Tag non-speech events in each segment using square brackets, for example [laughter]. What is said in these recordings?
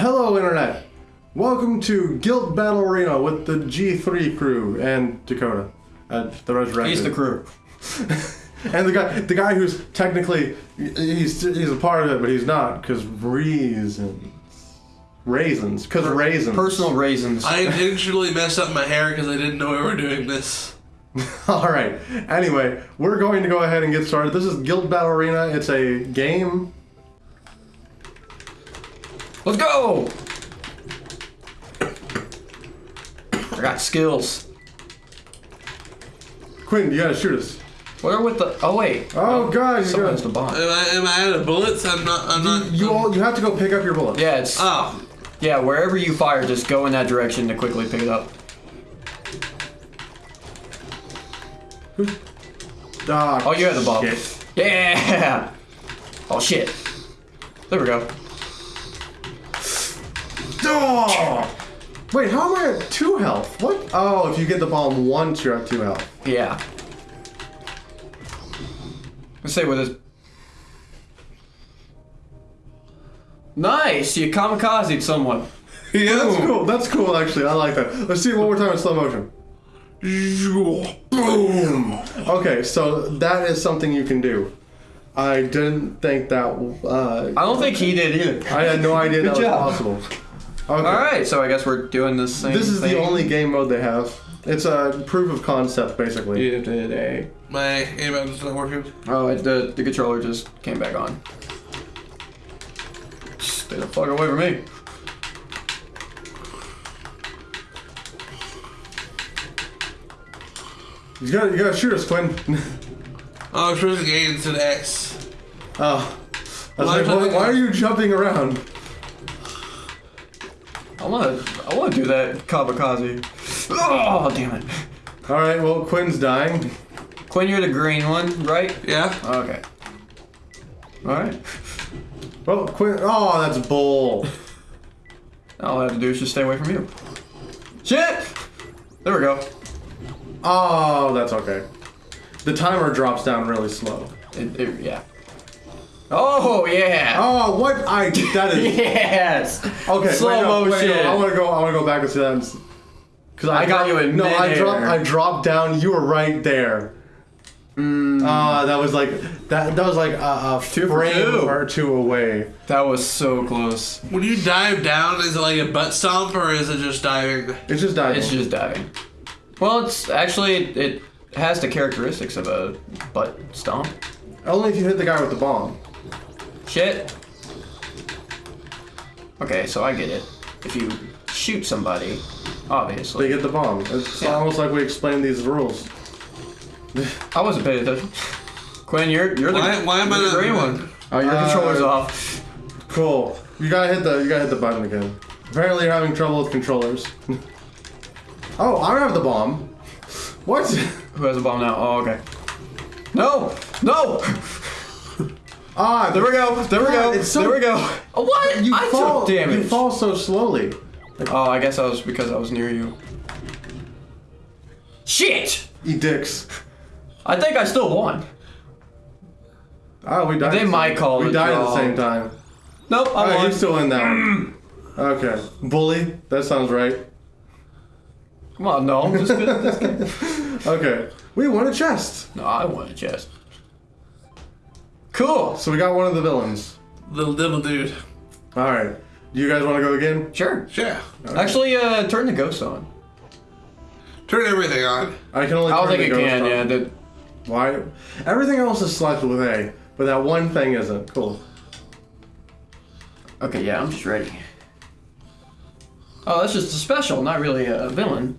Hello, Internet. Welcome to Guild Battle Arena with the G3 crew and Dakota. Uh, the Resurrected. He's the crew. [laughs] And the guy, the guy who's technically he's he's a part of it, but he's not because reasons, raisins, because raisins. Personal raisins. I [laughs] intentionally messed up my hair because I didn't know we were doing this. [laughs] All right. Anyway, we're going to go ahead and get started. This is Guild Battle Arena. It's a game. Let's go! I got skills. Quinn, you gotta shoot us. Where with the? Oh wait. Oh God, you got. the bomb. Am I, am I out of bullets? I'm not. I'm not. You all, you have to go pick up your bullets. Yeah, it's Oh, yeah. Wherever you fire, just go in that direction to quickly pick it up. Ah, Oh, you had the bomb. shit. Yeah. [laughs] Oh shit. There we go. Wait, how am I at two health? What? Oh, if you get the bomb once, you're at two health. Yeah. Let's say with this. Nice, you kamikazed someone. [laughs] yeah. That's cool. That's cool, actually. I like that. Let's see it one more time in slow motion. Boom! Okay, so that is something you can do. I didn't think that. Uh, I don't think he did either. I had no idea that was possible. Okay. All right, so I guess we're doing this same. This is thing. the only game mode they have. It's a proof of concept, basically. You did a. My aim is not working. Oh, it, the the controller just came back on. Stay the fuck away from me. You gotta, you gotta shoot us, Quinn. [laughs] Oh, I'm pressing A instead of X. oh. I was Why like, why, why are you jumping around? I wanna I wanna do that kamikaze. Oh damn it. All right, well, Quinn's dying. Quinn, you're the green one, right? Yeah. Okay. All right. Well, Quinn. Oh, that's bull. All I have to do is just stay away from you. Shit! There we go. Oh, that's okay. The timer drops down really slow. It, it- yeah. Oh yeah. Oh, what? I that is [laughs] Yes. okay. Slow wait, no, wait, motion. no, I want to go. I want to go back and see that. Because I got you in No, I dropped. I dropped down. You were right there. Ah, that was like that. That was like a, a Two frame two. or two away. That was so close. When you dive down, is it like a butt stomp or is it just diving? It's just diving. It's just diving. Well, it's actually it has the characteristics of a butt stomp. Only if you hit the guy with the bomb. Shit. Okay, so I get it. If you shoot somebody, obviously. They get the bomb. It's Yeah. almost like we explained these rules. [laughs] I wasn't paying attention. Quinn, you're you're the, Why- why am I you're the green one. Oh, your Uh, controller's off. Cool. You gotta hit the. You gotta hit the button again. Apparently, you're having trouble with controllers. [laughs] oh, I don't have the bomb. What? Who has a bomb now? Oh, okay. No! No! [laughs] Ah, There we go. There we go. It's so- there we go. Oh, what? You I fall. took damage. You fall so slowly. Oh, I guess I was because I was near you. Shit! Eat dicks. I think I still won. Oh, we died. They the might call We died at the same time. Nope, I won. you still in that one. Okay. Bully. That sounds right. Come on, no, I'm just good. Just kidding. [laughs] Okay. We won a chest. No, I won a chest. Cool. So we got one of the villains. Little devil dude. All right. Do you guys want to go again? Sure. Yeah. Actually, uh, turn the ghost on. Turn everything on. I can only. I don't turn think the it ghost can. on. Yeah. The, Why? Everything else is selected with A, but that one thing isn't. Cool. okay. Yeah, I'm just ready. Oh, that's just a special, not really a villain.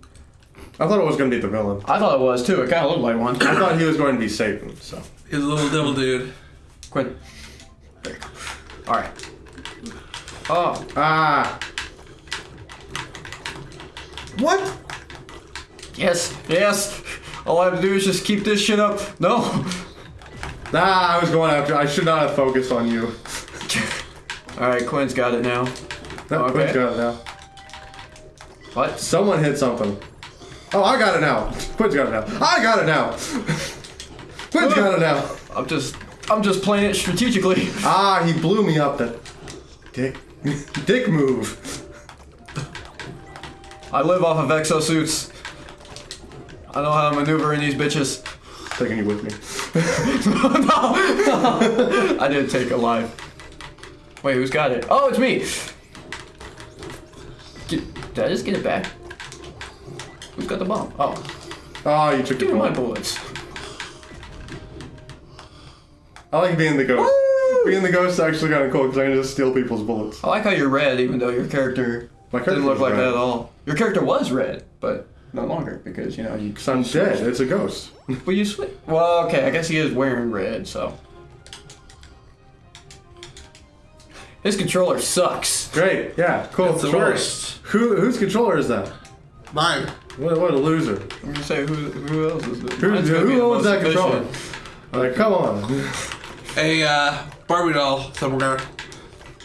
I thought it was gonna be the villain. I thought it was too. It kind of looked like one. I thought he was going to be Satan. So. He's a little devil dude. Quit. All right. Oh, Ah. What? yes, yes. All I have to do is just keep this shit up. No. Ah, I was going after. I should not have focused on you. All right, Quinn's got it now. No, Okay. Quinn's got it now. What? Someone hit something. Oh, I got it now. Quinn's got it now. I got it now. Quinn's got it now. I'm just, I'm just playing it strategically. [laughs] Ah, he blew me up. the dick. Dick move. I live off of exosuits. I know how to maneuver in these bitches. Taking you with me. [laughs] no! I didn't take a life. Wait, who's got it? Oh, it's me. Did, did I just get it back? Who's got the bomb? Oh, Oh, you took give the me my bullets. I like being the ghost. Woo! Being the ghost is actually kind of cool because I can just steal people's bullets. I like how you're red, even though your character My character didn't look like red. that at all. Your character was red, but no longer because you know you. Because I'm dead. It's a ghost. [laughs] But you switch. Well, okay, I guess he is wearing red, so. His controller sucks. Great. Yeah. Cool. It's the controller. worst. Who whose controller is that? Mine. What, what a loser. I'm gonna say who who else is it? Who, Mine's gonna be who the owns most that controller? efficient. Like, come on. A uh, Barbie doll somewhere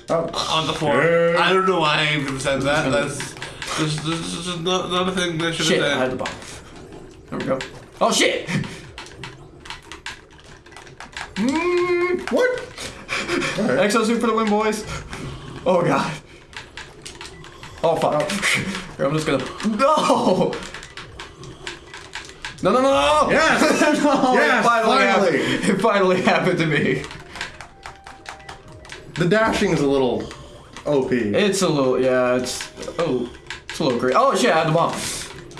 Oh, on the floor. Yeah. I don't know why I even said that. That's just, just, just not, not a thing I should Shit, I have had said. the bomb. There we go. Oh shit! Mm, what? Alright. Exosuit for the win, boys. Oh god. Oh fuck. Here, I'm just gonna. No! No, no, no, no! Yes! [laughs] no! Yes, it finally, finally! happened. It finally happened to me. The dashing is a little OP. It's a little, yeah, it's, oh, it's a little great. Oh shit, I had the bomb.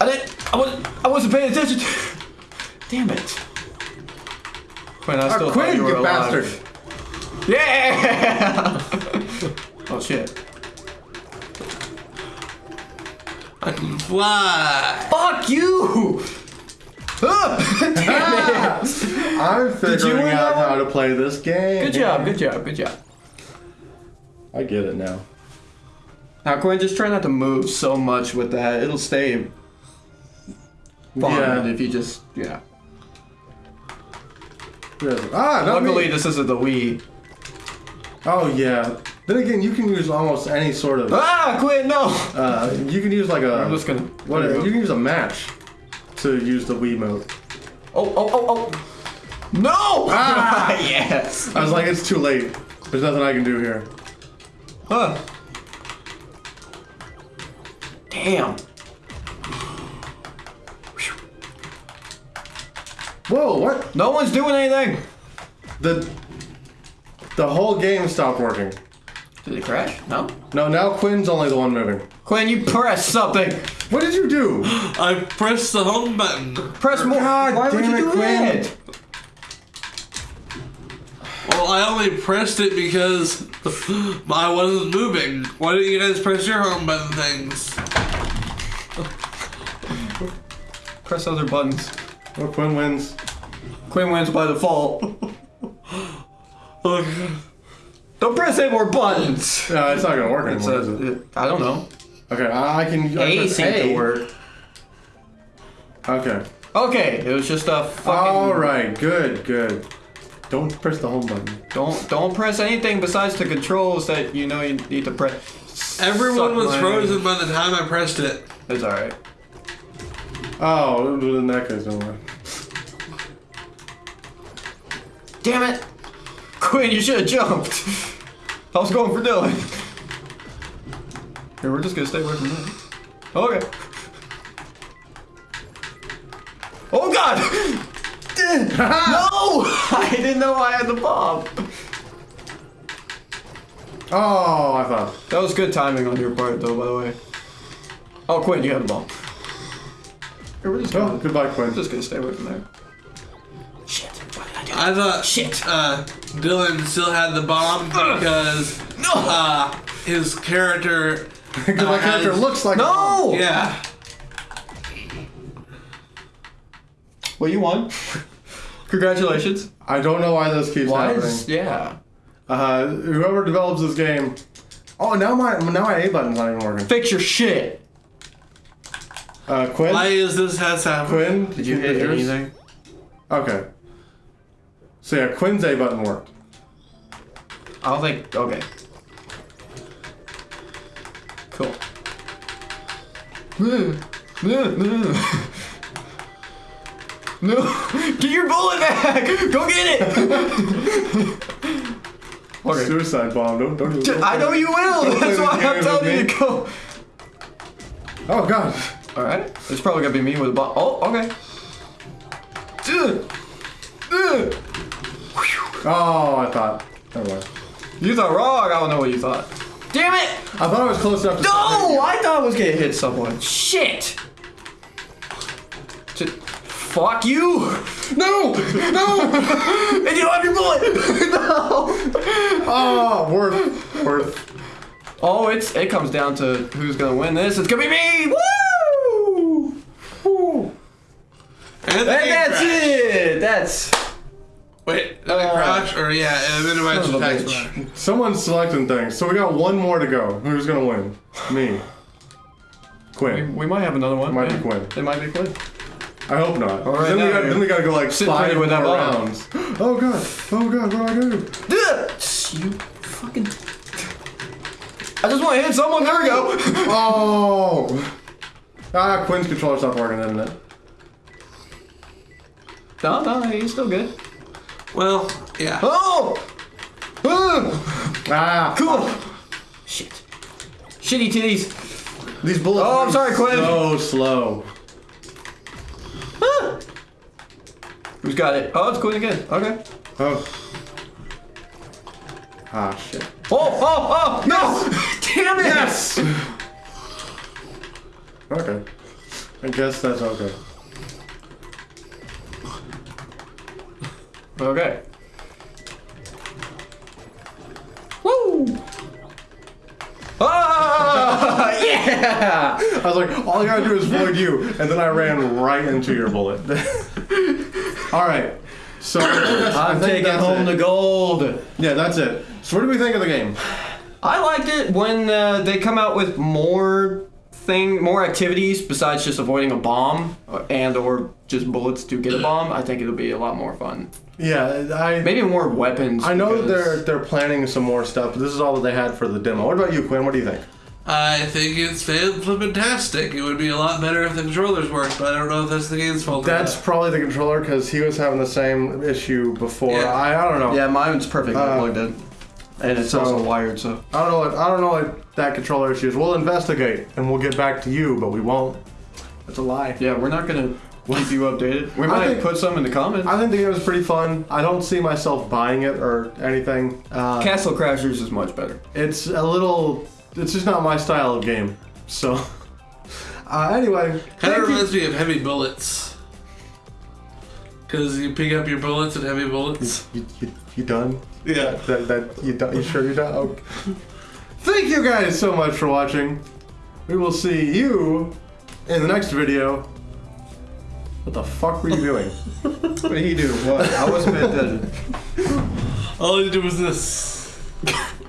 I didn't, I wasn't, I wasn't paying attention. [laughs] Damn it. Quinn, I still Ah, thought Quinn, you you alive. bastard. Yeah! [laughs] oh shit. I can fly. Fuck you! Damn [laughs] it! I'm figuring out that how to play this game. Good job, good job, good job. I get it now. Now Quinn, just try not to move so much with that. It'll stay fun Yeah. if you just, yeah. Ah, not Luckily, me. this isn't the Wii. Oh yeah. Then again, you can use almost any sort of. Ah, Quinn, no! Uh, you can use like a. I'm just gonna. What? You you can use a match to use the Wii mode. Oh, oh, oh, oh. No! Ah! [laughs] yes. I was like, it's too late. There's nothing I can do here. Huh. Damn. Whoa! What? No one's doing anything. The the whole game stopped working. Did it crash? No. No, now Quinn's only the one moving. Quinn, you press something. What did you do? I pressed the home button. Press more. God Why would you it, do Quinn. that? Well, I only pressed it because [gasps] I wasn't moving. Why didn't you guys press your home button things? Press other buttons. Well, Quinn wins. Quinn wins by default. [laughs] Okay. Don't press any more buttons. Uh, it's not gonna work It's anymore. is a, it? it- I don't know. Okay, I, I can. I A press seemed to A. work. Okay. Okay, it was just a fucking. All right. Good. Good. Don't press the home button. Don't don't press anything besides the controls that you know you need to press. Everyone Suck was my- frozen by the time I pressed it. It's all right. Oh, in that case, don't worry. Damn it, [laughs] Quinn! You should have jumped. I was going for Dylan. Here, we're just gonna stay away from that. Okay. Oh God! [laughs] no! I didn't know I had the bomb. Oh, I thought. That was good timing on your part, though. By the way. Oh, Quinn, you had the bomb. Here, we're just Oh, gonna, goodbye, Quinn. just gonna stay away from there. Shit! What did I do? I thought Shit. uh, Dylan still had the bomb because No! uh, his character. [laughs] Because my uh, character has- looks like. no! Yeah. Well, you won. [laughs] Congratulations. I don't know why this keeps Why happening. is yeah? Uh, whoever develops this game. Oh, now my now my A button's not even working. Fix your shit. Uh, Quinn. Why is this has happened? Quinn. Did you hit yours? anything? Okay. So yeah, Quinn's A button worked. I don't think. Okay. Cool. No, no, no. No, get your bullet back! Go get it! [laughs] Okay. Suicide bomb. Don't don't. even- I know you will. Don't That's why I'm telling you to go. Oh god. All right. It's probably gonna be me with a bomb. Oh, okay. Oh, I thought. Never mind. You thought wrong. I don't know what you thought. Damn it! I thought I was close enough to. No, I thought I was gonna hit someone. Shit. Just, fuck you. No! No! [laughs] And you don't have your bullet. [laughs] no. oh, worth. Worth. Oh, it's it comes down to who's gonna win this. It's gonna be me. Woo! Woo. And, And that's crash. it. That's Wait, did it Uh, crash? Or yeah, and minimize son of a attacks. bitch. Someone's selecting things, so we got one more to go. Who's gonna win? Me. we, Quinn. we might have another one. Might be yeah. Quinn. It might be Quinn. I hope not. All right, then, we now got, you're then we gotta go like sitting five pretty with more that ball. rounds. [gasps] Oh god. Oh god. What do I do? You fucking. I just want to hit someone. There we go. [laughs] Oh. Ah, Quinn's controller stopped working, didn't it? no, no, he's still good. Well, yeah. Oh! Ugh. Ah. Cool. Shit. Shitty titties. These bullets. Oh, I'm sorry, Quinn. So slow. Ah. Who's got it? Oh, it's Quinn again. Okay. Oh. Ah shit. Oh, oh, oh! No! [laughs] Damn it! Yes. okay. I guess that's okay. Okay. Woo! Ah! [laughs] yeah! I was like, all I gotta do is avoid you, and then I ran right into your bullet. [laughs] all right. So I think that's- I I'm taking home it. the gold. Yeah, that's it. So what do we think of the game? I liked it when uh, they come out with more thing, more activities besides just avoiding a bomb uh, and or just bullets to get a bomb. I think it'll be a lot more fun. Yeah, I Maybe more weapons. I know that because- they're they're planning some more stuff, but this is all that they had for the demo. What about you, Quinn? What do you think? I think it's fantastic. It would be a lot better if the controllers worked, but I don't know if that's the game's fault. or That's not. probably the controller because he was having the same issue before. Yeah. I, I don't know. Yeah, mine's perfectly Uh, plugged in, and it's so- also wired. So I don't know. What, I don't know what that controller issue is. We'll investigate and we'll get back to you, but we won't. That's a lie. yeah, we're not gonna keep you updated. We might think- put some in the comments. I think the game is pretty fun. I don't see myself buying it or anything. Uh, Castle Crashers is much better. it's a little. It's just not my style of game. So. [laughs] Uh, anyway, Kind thank of you- reminds me of heavy bullets. Because you pick up your bullets and heavy bullets. You, you, you done? Yeah. That, that you done? You sure you're done? Okay. Thank you guys so much for watching. We will see you in the next video. What the fuck were you doing? [laughs] What did he do? What? I wasn't paying attention. All he did was this. [laughs]